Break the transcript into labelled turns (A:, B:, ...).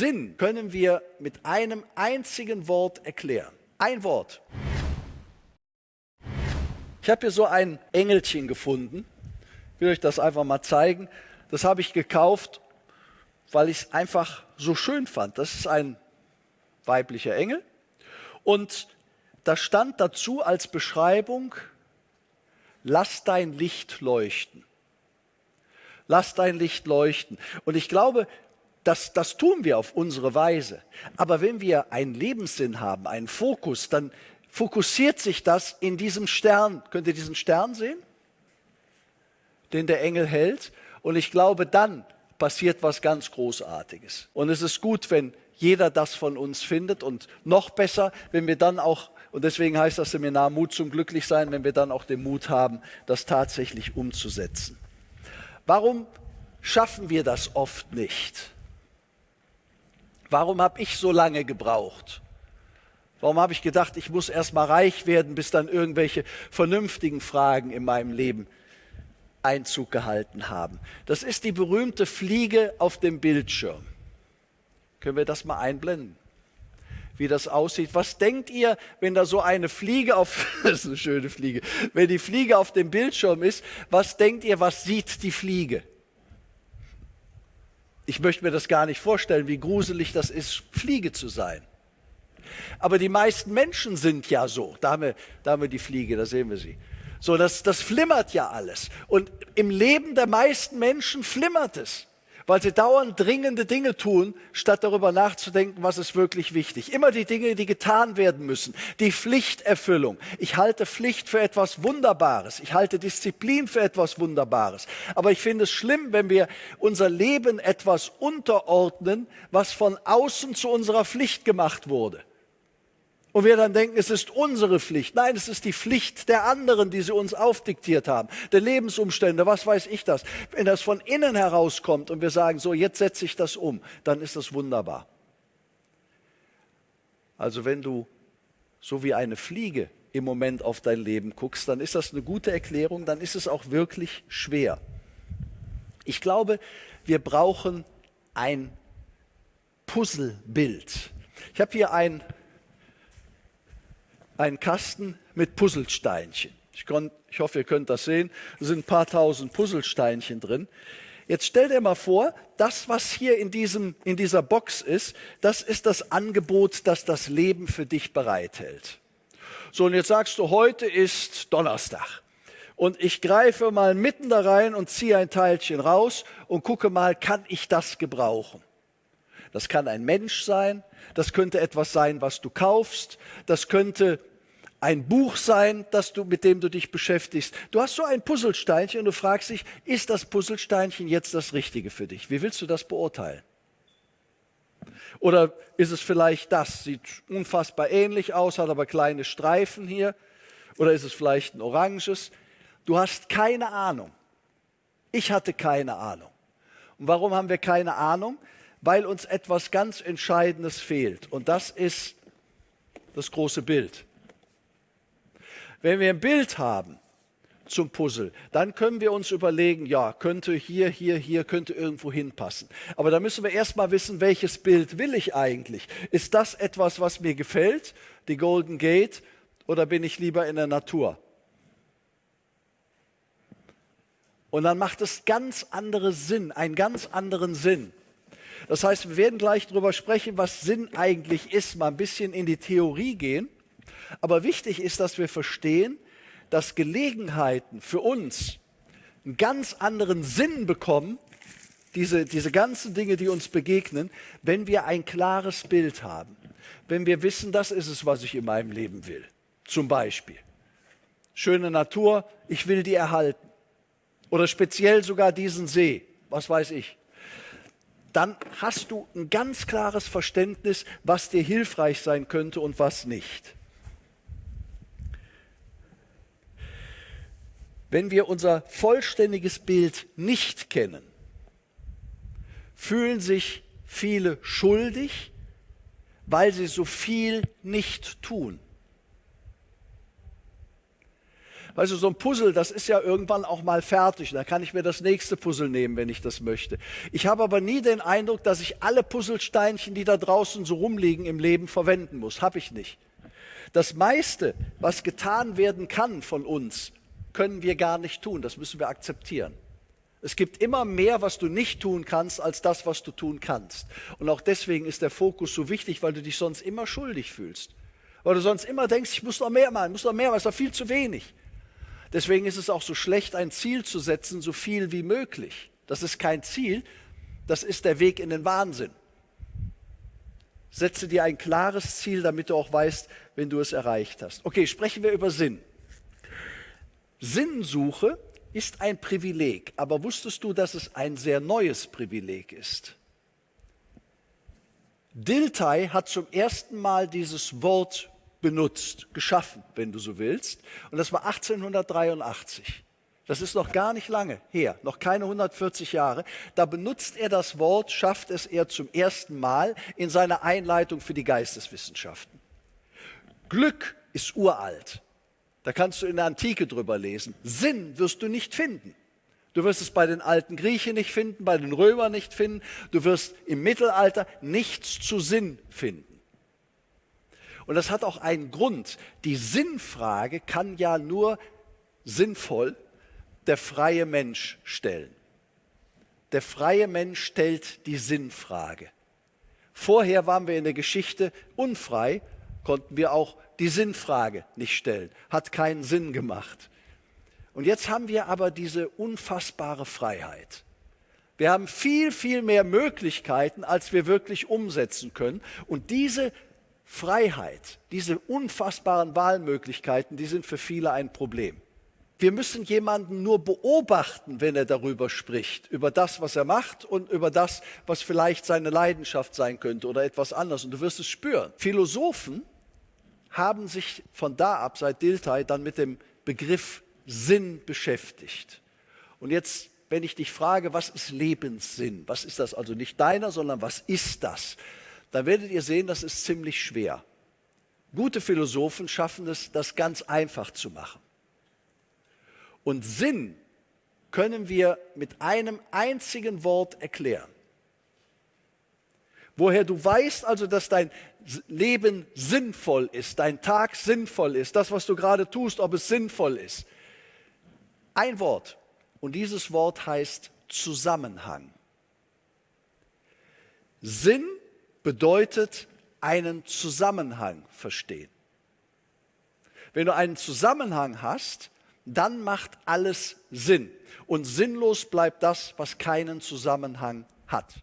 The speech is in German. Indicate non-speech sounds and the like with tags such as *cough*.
A: Sinn können wir mit einem einzigen Wort erklären. Ein Wort. Ich habe hier so ein Engelchen gefunden. Ich will euch das einfach mal zeigen. Das habe ich gekauft, weil ich es einfach so schön fand. Das ist ein weiblicher Engel. Und da stand dazu als Beschreibung, lass dein Licht leuchten. Lass dein Licht leuchten. Und ich glaube, das, das tun wir auf unsere Weise. Aber wenn wir einen Lebenssinn haben, einen Fokus, dann fokussiert sich das in diesem Stern. Könnt ihr diesen Stern sehen? Den der Engel hält. Und ich glaube, dann passiert was ganz Großartiges. Und es ist gut, wenn jeder das von uns findet und noch besser, wenn wir dann auch, und deswegen heißt das Seminar Mut zum Glücklichsein, wenn wir dann auch den Mut haben, das tatsächlich umzusetzen. Warum schaffen wir das oft nicht? Warum habe ich so lange gebraucht? Warum habe ich gedacht, ich muss erst mal reich werden, bis dann irgendwelche vernünftigen Fragen in meinem Leben Einzug gehalten haben? Das ist die berühmte Fliege auf dem Bildschirm. Können wir das mal einblenden? Wie das aussieht. Was denkt ihr, wenn da so eine Fliege auf, *laughs* das ist eine schöne Fliege, wenn die Fliege auf dem Bildschirm ist, was denkt ihr, was sieht die Fliege? Ich möchte mir das gar nicht vorstellen, wie gruselig das ist, Fliege zu sein. Aber die meisten Menschen sind ja so. Da haben wir, da haben wir die Fliege, da sehen wir sie. So, das, das flimmert ja alles. Und im Leben der meisten Menschen flimmert es weil sie dauernd dringende Dinge tun, statt darüber nachzudenken, was ist wirklich wichtig. Immer die Dinge, die getan werden müssen. Die Pflichterfüllung. Ich halte Pflicht für etwas Wunderbares. Ich halte Disziplin für etwas Wunderbares. Aber ich finde es schlimm, wenn wir unser Leben etwas unterordnen, was von außen zu unserer Pflicht gemacht wurde. Und wir dann denken, es ist unsere Pflicht. Nein, es ist die Pflicht der anderen, die sie uns aufdiktiert haben. Der Lebensumstände, was weiß ich das. Wenn das von innen herauskommt und wir sagen, so, jetzt setze ich das um, dann ist das wunderbar. Also wenn du so wie eine Fliege im Moment auf dein Leben guckst, dann ist das eine gute Erklärung, dann ist es auch wirklich schwer. Ich glaube, wir brauchen ein Puzzlebild. Ich habe hier ein einen Kasten mit Puzzlesteinchen. Ich, ich hoffe, ihr könnt das sehen. Da sind ein paar tausend Puzzlesteinchen drin. Jetzt stell dir mal vor, das, was hier in, diesem, in dieser Box ist, das ist das Angebot, das das Leben für dich bereithält. So, und jetzt sagst du, heute ist Donnerstag. Und ich greife mal mitten da rein und ziehe ein Teilchen raus und gucke mal, kann ich das gebrauchen? Das kann ein Mensch sein, das könnte etwas sein, was du kaufst, das könnte ein Buch sein, das du, mit dem du dich beschäftigst. Du hast so ein Puzzlesteinchen und du fragst dich, ist das Puzzlesteinchen jetzt das Richtige für dich? Wie willst du das beurteilen? Oder ist es vielleicht das? Sieht unfassbar ähnlich aus, hat aber kleine Streifen hier. Oder ist es vielleicht ein oranges? Du hast keine Ahnung. Ich hatte keine Ahnung. Und warum haben wir keine Ahnung? Weil uns etwas ganz Entscheidendes fehlt. Und das ist das große Bild. Wenn wir ein Bild haben zum Puzzle, dann können wir uns überlegen, ja, könnte hier, hier, hier, könnte irgendwo hinpassen. Aber da müssen wir erstmal wissen, welches Bild will ich eigentlich? Ist das etwas, was mir gefällt, die Golden Gate, oder bin ich lieber in der Natur? Und dann macht es ganz andere Sinn, einen ganz anderen Sinn. Das heißt, wir werden gleich darüber sprechen, was Sinn eigentlich ist, mal ein bisschen in die Theorie gehen. Aber wichtig ist, dass wir verstehen, dass Gelegenheiten für uns einen ganz anderen Sinn bekommen, diese, diese ganzen Dinge, die uns begegnen, wenn wir ein klares Bild haben. Wenn wir wissen, das ist es, was ich in meinem Leben will. Zum Beispiel. Schöne Natur, ich will die erhalten. Oder speziell sogar diesen See, was weiß ich. Dann hast du ein ganz klares Verständnis, was dir hilfreich sein könnte und was nicht. Wenn wir unser vollständiges Bild nicht kennen, fühlen sich viele schuldig, weil sie so viel nicht tun. Weißt du, so ein Puzzle, das ist ja irgendwann auch mal fertig. Da kann ich mir das nächste Puzzle nehmen, wenn ich das möchte. Ich habe aber nie den Eindruck, dass ich alle Puzzlesteinchen, die da draußen so rumliegen, im Leben verwenden muss. Habe ich nicht. Das meiste, was getan werden kann von uns, können wir gar nicht tun. Das müssen wir akzeptieren. Es gibt immer mehr, was du nicht tun kannst, als das, was du tun kannst. Und auch deswegen ist der Fokus so wichtig, weil du dich sonst immer schuldig fühlst. Weil du sonst immer denkst, ich muss noch mehr machen, ich muss noch mehr, es ist doch viel zu wenig. Deswegen ist es auch so schlecht, ein Ziel zu setzen, so viel wie möglich. Das ist kein Ziel, das ist der Weg in den Wahnsinn. Setze dir ein klares Ziel, damit du auch weißt, wenn du es erreicht hast. Okay, sprechen wir über Sinn. Sinnsuche ist ein Privileg, aber wusstest du, dass es ein sehr neues Privileg ist? Dilthey hat zum ersten Mal dieses Wort benutzt, geschaffen, wenn du so willst, und das war 1883. Das ist noch gar nicht lange her, noch keine 140 Jahre. Da benutzt er das Wort, schafft es er zum ersten Mal in seiner Einleitung für die Geisteswissenschaften. Glück ist uralt. Da kannst du in der Antike drüber lesen. Sinn wirst du nicht finden. Du wirst es bei den alten Griechen nicht finden, bei den Römern nicht finden. Du wirst im Mittelalter nichts zu Sinn finden. Und das hat auch einen Grund. Die Sinnfrage kann ja nur sinnvoll der freie Mensch stellen. Der freie Mensch stellt die Sinnfrage. Vorher waren wir in der Geschichte unfrei, konnten wir auch die Sinnfrage nicht stellen. Hat keinen Sinn gemacht. Und jetzt haben wir aber diese unfassbare Freiheit. Wir haben viel, viel mehr Möglichkeiten, als wir wirklich umsetzen können. Und diese Freiheit, diese unfassbaren Wahlmöglichkeiten, die sind für viele ein Problem. Wir müssen jemanden nur beobachten, wenn er darüber spricht, über das, was er macht und über das, was vielleicht seine Leidenschaft sein könnte oder etwas anderes. Und du wirst es spüren. Philosophen haben sich von da ab, seit Dilthey, dann mit dem Begriff Sinn beschäftigt. Und jetzt, wenn ich dich frage, was ist Lebenssinn? Was ist das also nicht deiner, sondern was ist das? Dann werdet ihr sehen, das ist ziemlich schwer. Gute Philosophen schaffen es, das ganz einfach zu machen. Und Sinn können wir mit einem einzigen Wort erklären. Woher du weißt also, dass dein Leben sinnvoll ist, dein Tag sinnvoll ist, das, was du gerade tust, ob es sinnvoll ist. Ein Wort. Und dieses Wort heißt Zusammenhang. Sinn bedeutet einen Zusammenhang verstehen. Wenn du einen Zusammenhang hast, dann macht alles Sinn. Und sinnlos bleibt das, was keinen Zusammenhang hat.